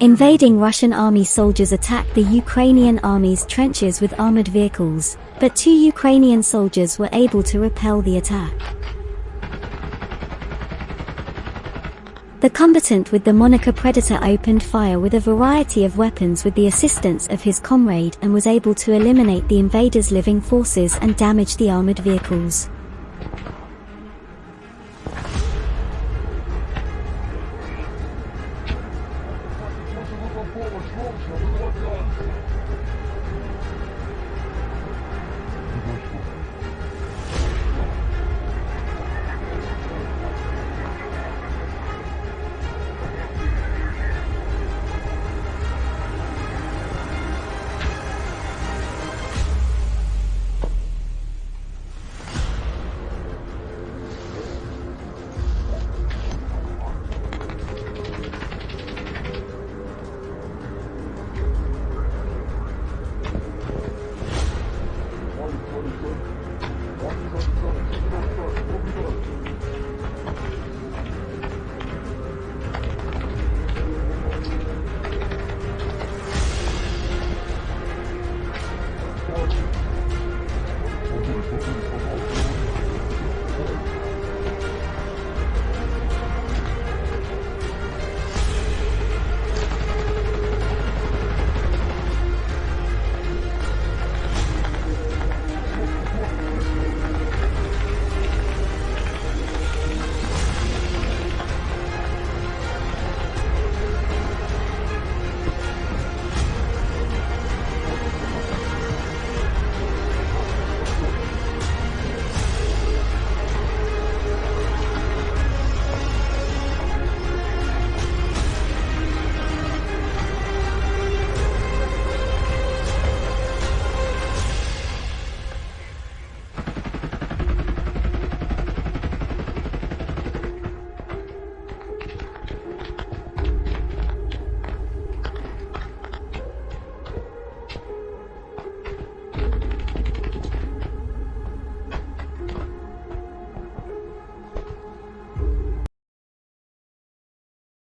Invading Russian army soldiers attacked the Ukrainian army's trenches with armored vehicles, but two Ukrainian soldiers were able to repel the attack. The combatant with the moniker Predator opened fire with a variety of weapons with the assistance of his comrade and was able to eliminate the invaders' living forces and damage the armored vehicles. помощь, в общем, вот так.